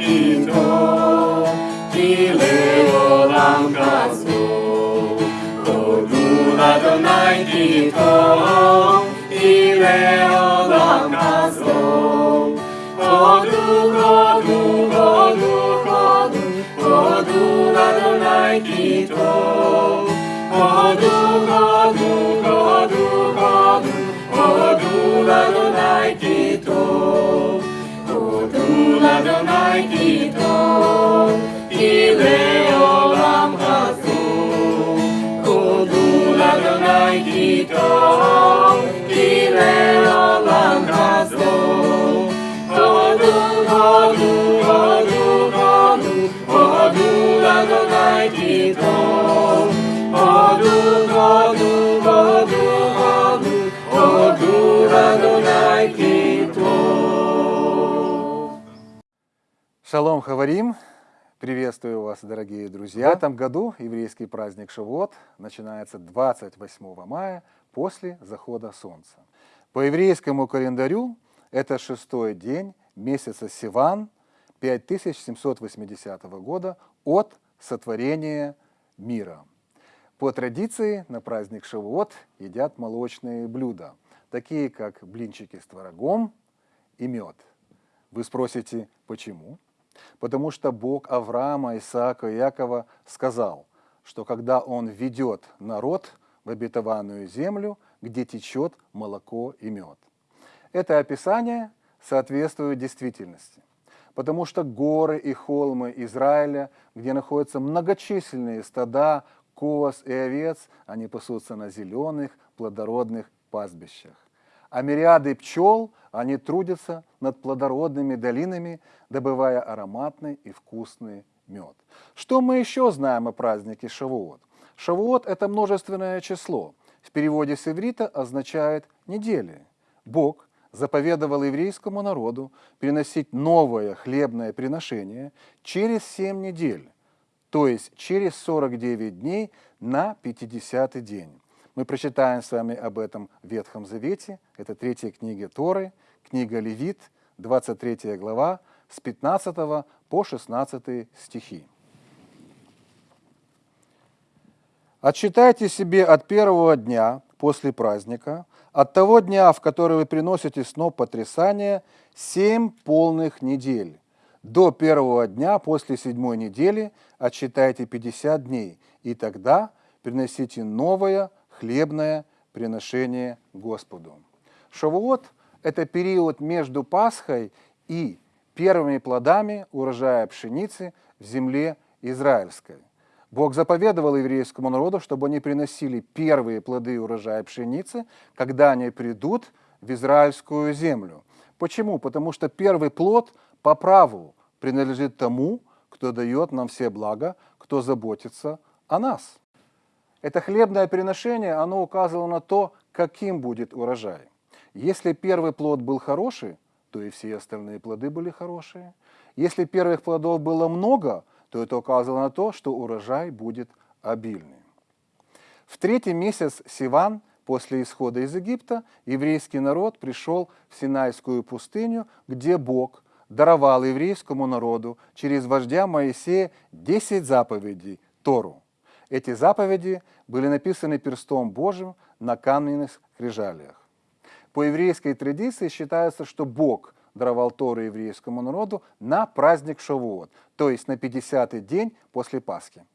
Ito, Dileo Langasu, Odu Adonai Ito, Dileo Langasu, Odu, Odu, Odu, Odu, Odu Adonai Ito, Odu, Odu, Odu, Odu, Odu Adonai Adonai ki tov, ki leolam hazor. Odul Adonai ki tov. Шалом Хаварим! Приветствую вас, дорогие друзья. В этом году еврейский праздник Шавуот начинается 28 мая после захода солнца. По еврейскому календарю это шестой день месяца Сиван 5780 года от сотворения мира. По традиции на праздник Шавуот едят молочные блюда, такие как блинчики с творогом и мед. Вы спросите, почему? Потому что Бог Авраама, Исаака и Якова сказал, что когда Он ведет народ в обетованную землю, где течет молоко и мед. Это описание соответствует действительности, потому что горы и холмы Израиля, где находятся многочисленные стада, коз и овец, они пасутся на зеленых, плодородных пастбищах а мириады пчел, они трудятся над плодородными долинами, добывая ароматный и вкусный мед. Что мы еще знаем о празднике Шавуот? Шавуот – это множественное число. В переводе с иврита означает «недели». Бог заповедовал еврейскому народу приносить новое хлебное приношение через семь недель, то есть через 49 дней на 50-й день. Мы прочитаем с вами об этом в Ветхом Завете. Это третья книга Торы, книга Левит, 23 глава, с 15 по 16 стихи. Отсчитайте себе от первого дня после праздника, от того дня, в который вы приносите сноп потрясания, семь полных недель. До первого дня после седьмой недели отсчитайте 50 дней, и тогда приносите новое хлебное приношение Господу. Шавуот – это период между Пасхой и первыми плодами урожая пшеницы в земле израильской. Бог заповедовал еврейскому народу, чтобы они приносили первые плоды урожая пшеницы, когда они придут в израильскую землю. Почему? Потому что первый плод по праву принадлежит тому, кто дает нам все блага, кто заботится о нас. Это хлебное приношение, оно указывало на то, каким будет урожай. Если первый плод был хороший, то и все остальные плоды были хорошие. Если первых плодов было много, то это указывало на то, что урожай будет обильный. В третий месяц Сиван, после исхода из Египта, еврейский народ пришел в Синайскую пустыню, где Бог даровал еврейскому народу через вождя Моисея 10 заповедей Тору. Эти заповеди были написаны перстом Божьим на каменных скрижалях. По еврейской традиции считается, что Бог даровал Тору еврейскому народу на праздник Шавуот, то есть на 50-й день после Пасхи.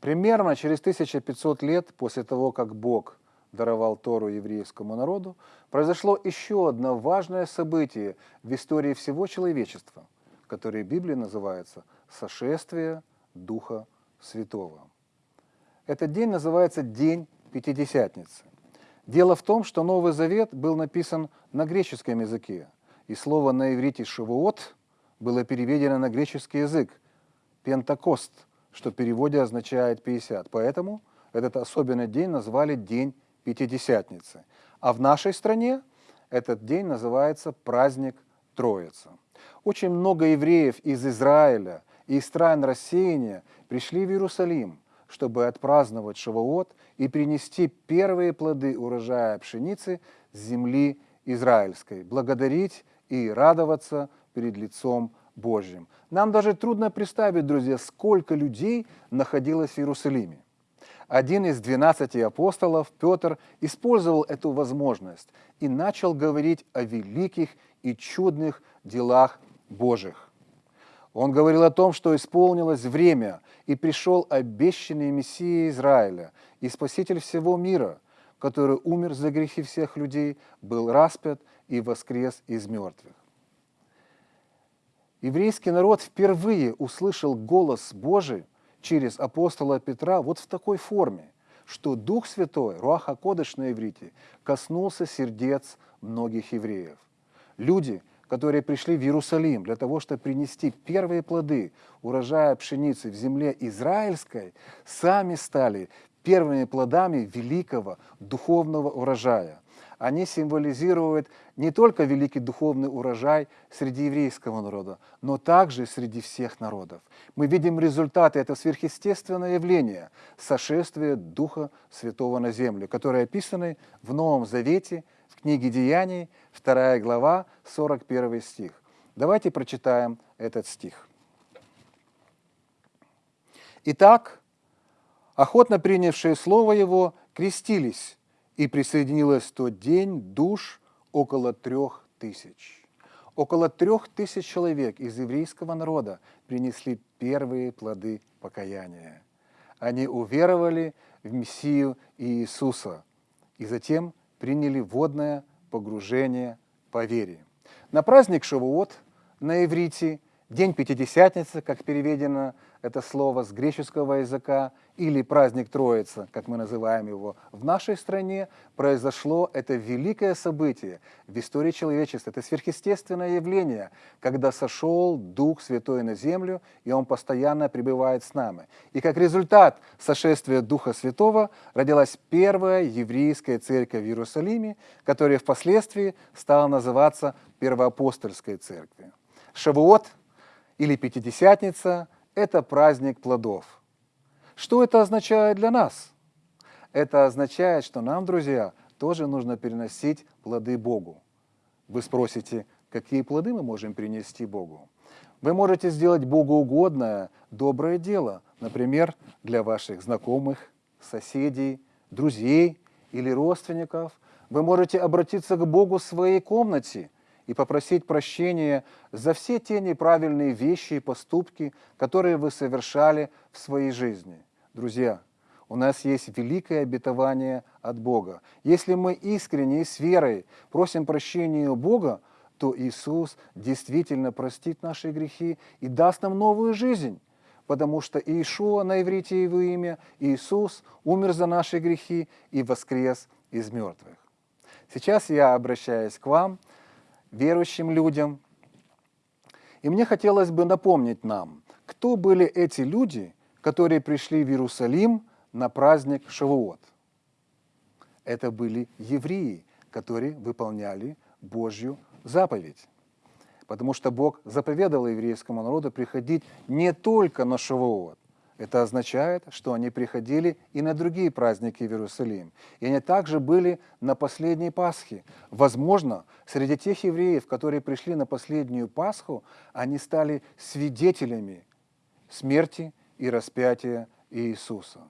Примерно через 1500 лет после того, как Бог даровал Тору еврейскому народу, произошло еще одно важное событие в истории всего человечества, которое в Библии называется «Сошествие Духа Святого». Этот день называется День Пятидесятницы. Дело в том, что Новый Завет был написан на греческом языке, и слово на иврите «шавуот» было переведено на греческий язык «пентакост», что в переводе означает «50». Поэтому этот особенный день назвали День Пятидесятницы. А в нашей стране этот день называется праздник Троицы. Очень много евреев из Израиля и из стран рассеяния пришли в Иерусалим, чтобы отпраздновать Шавуот и принести первые плоды урожая пшеницы с земли израильской, благодарить и радоваться перед лицом Божьим. Нам даже трудно представить, друзья, сколько людей находилось в Иерусалиме. Один из двенадцати апостолов, Петр, использовал эту возможность и начал говорить о великих и чудных делах Божьих. Он говорил о том, что исполнилось время, и пришел обещанный Мессия Израиля и Спаситель всего мира, который умер за грехи всех людей, был распят и воскрес из мертвых. Еврейский народ впервые услышал голос Божий через апостола Петра вот в такой форме, что Дух Святой, Руаха Кодыш на иврите, коснулся сердец многих евреев. Люди, которые пришли в Иерусалим для того, чтобы принести первые плоды урожая пшеницы в земле израильской, сами стали первыми плодами великого духовного урожая. Они символизируют не только великий духовный урожай среди еврейского народа, но также среди всех народов. Мы видим результаты этого сверхъестественного явления – сошествия Духа Святого на землю, которые описаны в Новом Завете – в книге Деяний, 2 глава, 41 стих. Давайте прочитаем этот стих. Итак, охотно принявшие слово его крестились, и присоединилось в тот день душ около трех тысяч. Около трех тысяч человек из еврейского народа принесли первые плоды покаяния. Они уверовали в Мессию Иисуса и затем приняли водное погружение по вере. На праздник Шавуот на иврите, День Пятидесятницы, как переведено это слово с греческого языка, или праздник Троицы, как мы называем его в нашей стране, произошло это великое событие в истории человечества. Это сверхъестественное явление, когда сошел Дух Святой на землю, и Он постоянно пребывает с нами. И как результат сошествия Духа Святого родилась первая еврейская церковь в Иерусалиме, которая впоследствии стала называться Первоапостольской церковью. Шавуот или Пятидесятница – это праздник плодов. Что это означает для нас? Это означает, что нам, друзья, тоже нужно переносить плоды Богу. Вы спросите, какие плоды мы можем принести Богу? Вы можете сделать Богу угодное, доброе дело, например, для ваших знакомых, соседей, друзей или родственников. Вы можете обратиться к Богу в своей комнате – и попросить прощения за все те неправильные вещи и поступки, которые вы совершали в своей жизни. Друзья, у нас есть великое обетование от Бога. Если мы искренне и с верой просим прощения у Бога, то Иисус действительно простит наши грехи и даст нам новую жизнь. Потому что Иешуа на иврите его имя, Иисус умер за наши грехи и воскрес из мертвых. Сейчас я обращаюсь к вам – верующим людям. И мне хотелось бы напомнить нам, кто были эти люди, которые пришли в Иерусалим на праздник Шавуот. Это были евреи, которые выполняли Божью заповедь. Потому что Бог заповедал еврейскому народу приходить не только на Шавуот, это означает, что они приходили и на другие праздники в Иерусалим. И они также были на последней Пасхе. Возможно, среди тех евреев, которые пришли на последнюю Пасху, они стали свидетелями смерти и распятия Иисуса.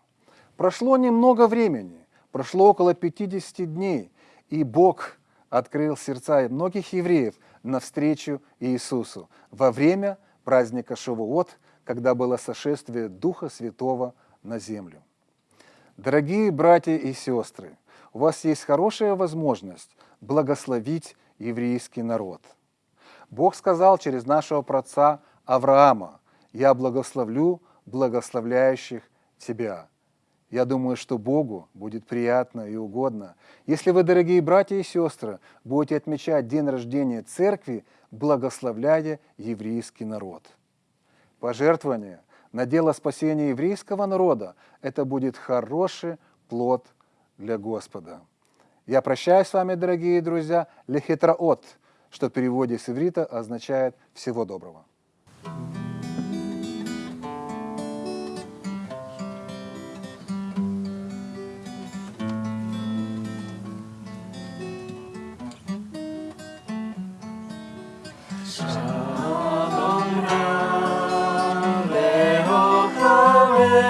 Прошло немного времени, прошло около 50 дней, и Бог открыл сердца многих евреев навстречу Иисусу во время праздника Шавуот – когда было сошествие Духа Святого на землю. Дорогие братья и сестры, у вас есть хорошая возможность благословить еврейский народ. Бог сказал через нашего праотца Авраама, «Я благословлю благословляющих тебя». Я думаю, что Богу будет приятно и угодно, если вы, дорогие братья и сестры, будете отмечать день рождения церкви, благословляя еврейский народ пожертвование на дело спасения еврейского народа, это будет хороший плод для Господа. Я прощаюсь с вами, дорогие друзья, лехитраот, что в переводе с иврита означает «всего доброго». Shalom